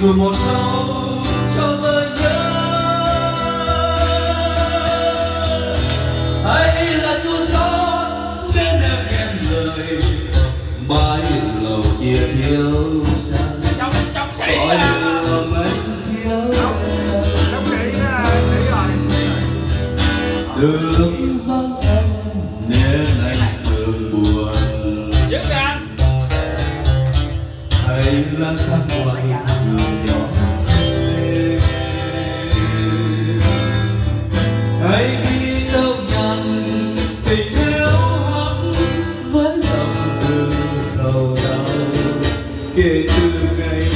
dù một lâu cho vơi nhớ. Hay là chú gió nên em em lời. Bãi lầu kia thiếu gọi lừa mình thiếu đường vắng em nên đây là tháng ngoài người nhỏ. Hãy đi đâu nhằn tình yêu hắn vẫn lòng từ sầu đau. Kể từ ngày